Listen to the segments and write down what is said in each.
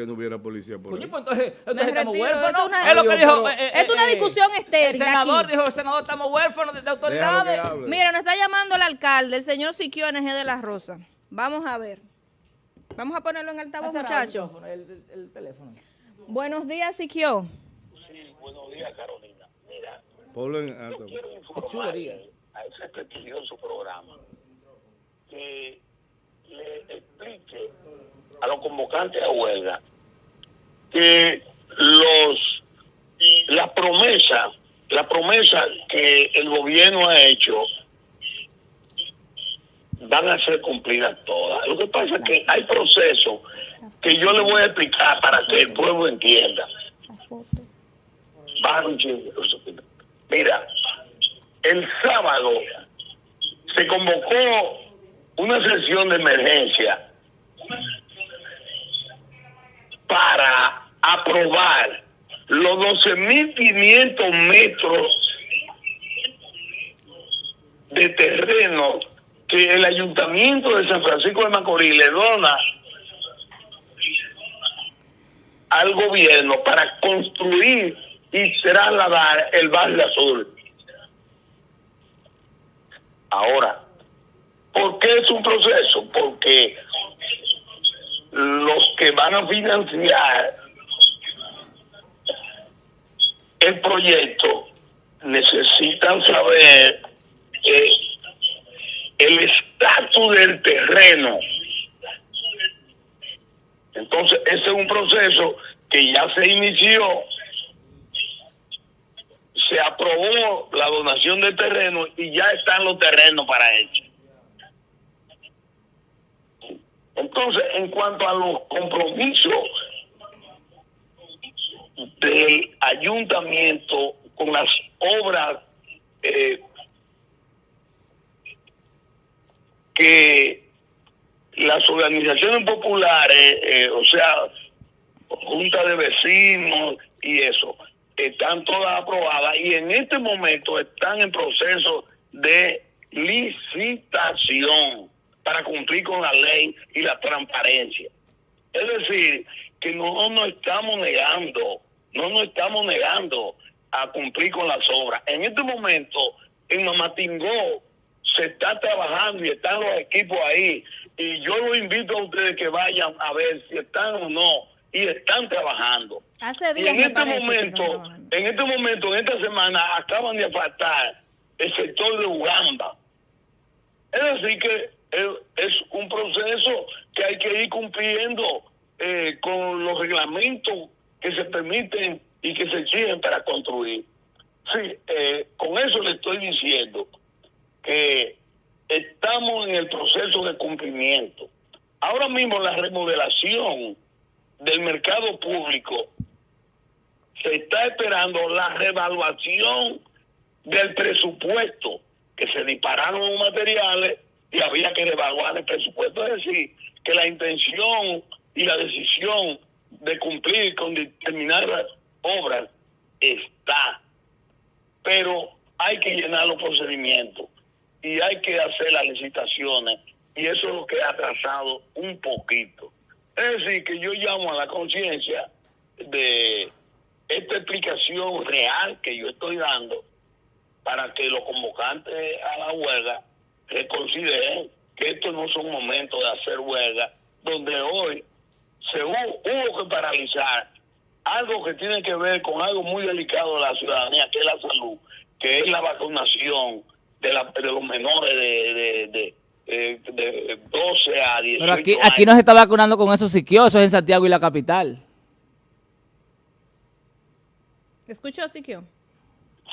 que no hubiera policía por Coño, ahí. pues entonces, entonces estamos retiro, huérfanos. una- Es lo que dijo. pero- eh, eh, Es una eh, discusión estéril El senador aquí. dijo, el senador, estamos huérfanos de, de autoridades. Mira, nos está llamando el alcalde, el señor Siquio NG de la Rosa. Vamos a ver. Vamos a ponerlo en altavoz, muchachos. El, el- el teléfono. Buenos días, Siquio. Sí, buenos días, Carolina. Mira, Ponlo en alto. quiero informar a ese prestigioso programa que le explique a los convocantes a huelga que los la promesa, la promesa que el gobierno ha hecho van a ser cumplidas todas. Lo que pasa es que hay procesos que yo le voy a explicar para que el pueblo entienda. Mira, el sábado se convocó una sesión de emergencia para aprobar los 12.500 metros de terreno que el ayuntamiento de San Francisco de Macorís le dona al gobierno para construir y trasladar el barrio azul. Ahora, ¿por qué es un proceso? Porque los que van a financiar el proyecto necesitan saber eh, el estatus del terreno. Entonces, ese es un proceso que ya se inició, se aprobó la donación de terreno y ya están los terrenos para eso. Entonces, en cuanto a los compromisos del ayuntamiento con las obras eh, que las organizaciones populares, eh, o sea, junta de vecinos y eso, están todas aprobadas y en este momento están en proceso de licitación para cumplir con la ley y la transparencia. Es decir, que no nos estamos negando, no nos estamos negando a cumplir con las obras. En este momento, en Mamatingó se está trabajando y están los equipos ahí. Y yo los invito a ustedes que vayan a ver si están o no. Y están trabajando. Hace Y en este momento, en este momento, en esta semana, acaban de apartar el sector de Ugamba. Es decir, que es, es un proceso que hay que ir cumpliendo eh, con los reglamentos que se permiten y que se exigen para construir. Sí, eh, con eso le estoy diciendo que estamos en el proceso de cumplimiento. Ahora mismo la remodelación del mercado público se está esperando la revaluación del presupuesto, que se dispararon los materiales y había que revaluar el presupuesto. Es decir, que la intención y la decisión de cumplir con determinadas obras está, pero hay que llenar los procedimientos y hay que hacer las licitaciones y eso es lo que ha atrasado un poquito. Es decir, que yo llamo a la conciencia de esta explicación real que yo estoy dando para que los convocantes a la huelga reconsideren que estos no son momentos de hacer huelga, donde hoy se hubo, hubo que paralizar algo que tiene que ver con algo muy delicado de la ciudadanía, que es la salud, que es la vacunación de, la, de los menores de, de, de, eh, de 12 a 18 Pero aquí, años. aquí no se está vacunando con esos siquiosos en Santiago y la capital. ¿Escuchó, Siquio?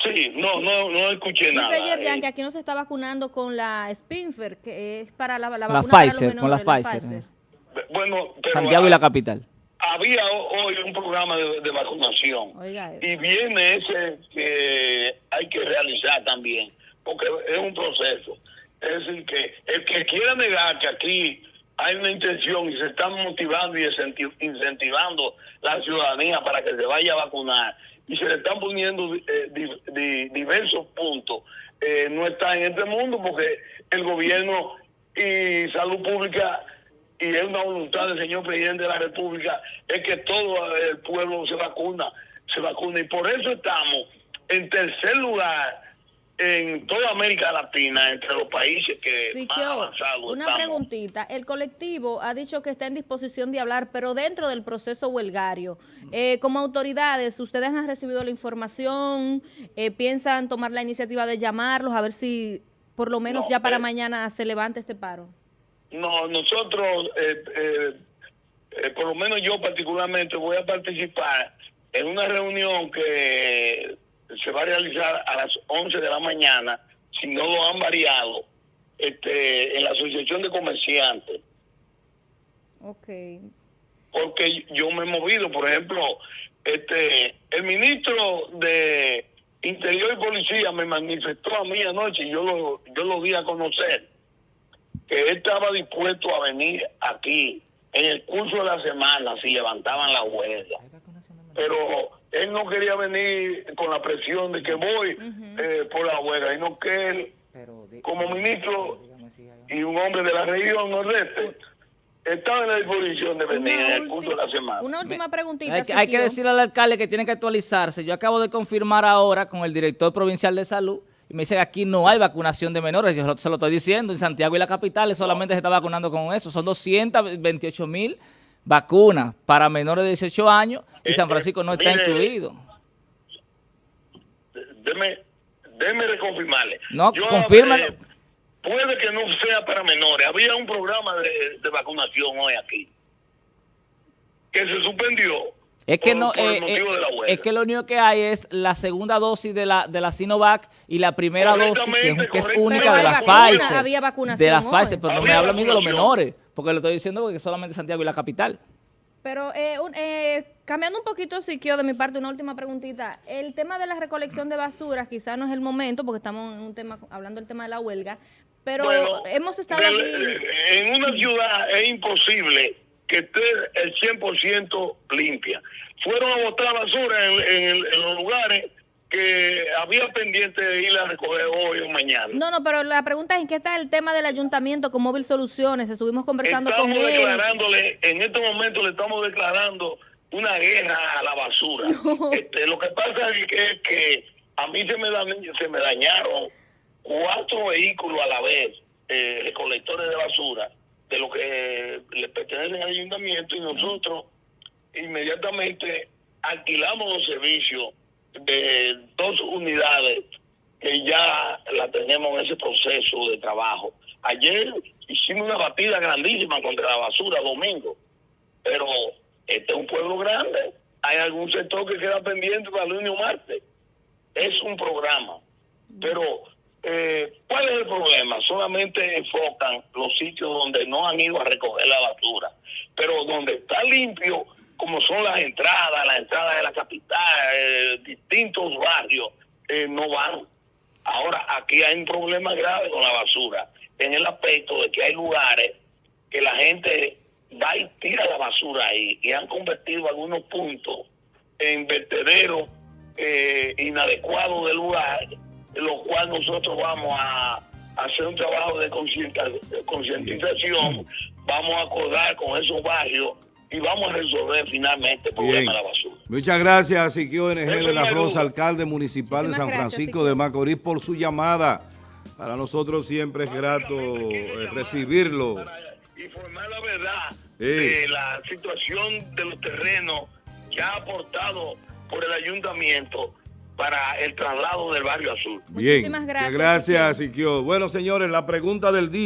Sí, no, no, no escuché nada. Dice Yerjan eh. que aquí no se está vacunando con la Spinfer, que es para la, la La vacuna para los Pfizer, con la menores, Pfizer. Bueno, pero Santiago y la capital. había ho- hoy un programa de, de vacunación Oiga y viene ese que hay que realizar también, porque es un proceso. Es decir, que el que quiera negar que aquí hay una intención y se están motivando y incenti- incentivando la ciudadanía para que se vaya a vacunar y se le están poniendo eh, di- di- diversos puntos, eh, no está en este mundo porque el gobierno y salud pública y es una voluntad del señor presidente de la República, es que todo el pueblo se vacuna, se vacuna. Y por eso estamos en tercer lugar en toda América Latina, entre los países que más Siquio, avanzados una estamos. preguntita. El colectivo ha dicho que está en disposición de hablar, pero dentro del proceso huelgario. Eh, como autoridades, ¿ustedes han recibido la información? Eh, ¿Piensan tomar la iniciativa de llamarlos a ver si por lo menos No, ya para eh, mañana se levanta este paro? No, nosotros, eh, eh, eh, por lo menos yo particularmente, voy a participar en una reunión que se va a realizar a las 11 de la mañana, si no lo han variado, este, en la Asociación de Comerciantes. Ok. porque yo me he movido, por ejemplo, este el ministro de Interior y Policía me manifestó a mí anoche, y yo lo, yo lo di a conocer, que él estaba dispuesto a venir aquí en el curso de la semana si levantaban la huelga. Pero él no quería venir con la presión de que voy eh, por la huelga, sino que él, como ministro y un hombre de la región nordeste, estaba en la disposición de venir en el curso de la semana. una última preguntita. Hay que, hay que decirle al alcalde que tiene que actualizarse. Yo acabo de confirmar ahora con el director provincial de salud y me dice que aquí no hay vacunación de menores. Yo se lo estoy diciendo. En Santiago y la capital solamente se está vacunando con eso. Son 228 mil vacunas para menores de 18 años y San Eh, Francisco no está mire, incluido. Deme, déme reconfirmarle. No, Yo, confírmalo. eh, puede que no sea para menores. Había un programa de, de vacunación hoy aquí que se suspendió. Es que por- no, por eh, eh, es que lo único que hay es la segunda dosis de la de la Sinovac y la primera dosis que es, que es Correctamente, única de la vacuna, Pfizer. había vacunación de la hoy. Pfizer, pero no me habla a mí de los menores, porque le estoy diciendo que solamente Santiago y la capital. Pero eh, un- eh, cambiando un poquito, Siquio, de mi parte, una última preguntita. El tema de la recolección de basuras quizás no es el momento, porque estamos en un tema hablando del tema de la huelga, pero Bueno, hemos estado del- aquí... En una ciudad es imposible que esté el 100% limpia. Fueron a botar basura en, en el- en los lugares que había pendiente de ir a recoger hoy o mañana. No, no, pero la pregunta es en qué está el tema del ayuntamiento con Móvil Soluciones. Estuvimos conversando estamos con él. declarándole, en este momento le estamos declarando una guerra a la basura. Este, lo que pasa es que, a mí se me, dañ- se me dañaron cuatro vehículos a la vez, eh, recolectores de basura, de lo que le pertenecen al ayuntamiento y nosotros inmediatamente alquilamos los servicios de dos unidades que ya la tenemos en ese proceso de trabajo. Ayer hicimos una batida grandísima contra la basura domingo, pero este es un pueblo grande. Hay algún sector que queda pendiente para el lunes o martes. Es un programa. Pero, eh, ¿cuál es el problema? Solamente enfocan los sitios donde no han ido a recoger la basura. Pero donde está limpio, como son las entradas, las entradas de la capital, eh, distintos barrios, eh, no van. Ahora, aquí hay un problema grave con la basura, en el aspecto de que hay lugares que la gente va y tira la basura ahí y han convertido algunos puntos en vertederos eh, inadecuados del lugar, lo cual nosotros vamos a hacer un trabajo de concientización, vamos a acordar con esos barrios y vamos a resolver finalmente el problema Bien. de la basura. Muchas gracias, Siquio NG de la Rosa, alcalde municipal de San Francisco de Macorís, por su llamada. Para nosotros siempre es grato eh, recibirlo. Para informar la verdad Sí. de la situación de los terrenos ya aportado por el ayuntamiento para el traslado del barrio azul. Bien. Muchísimas gracias, Gracias, Siquio. Bueno, señores, la pregunta del día.